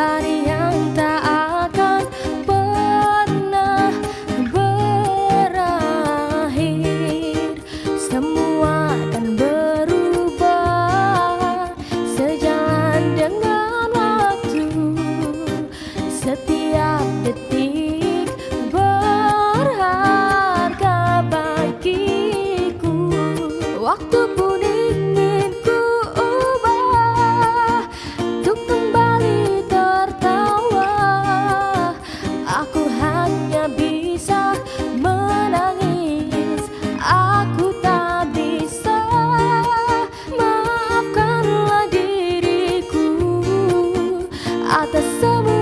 honey Atas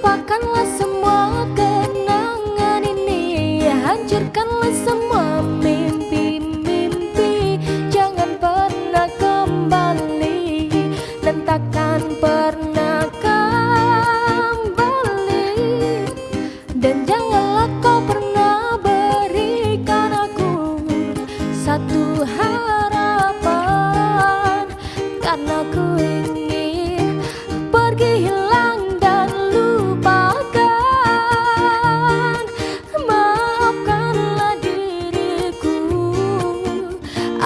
lupakanlah semua kenangan ini. Hancurkanlah semua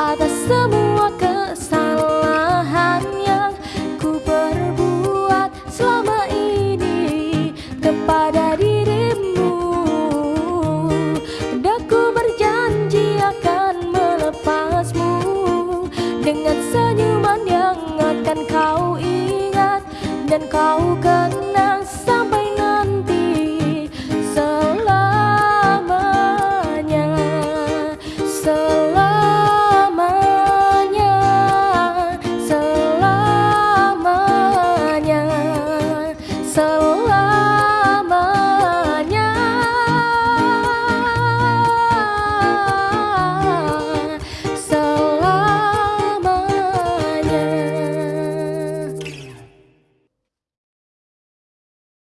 atas semua kesalahan yang ku perbuat selama ini kepada dirimu. Dan ku berjanji akan melepasmu dengan senyuman yang akan kau ingat dan kau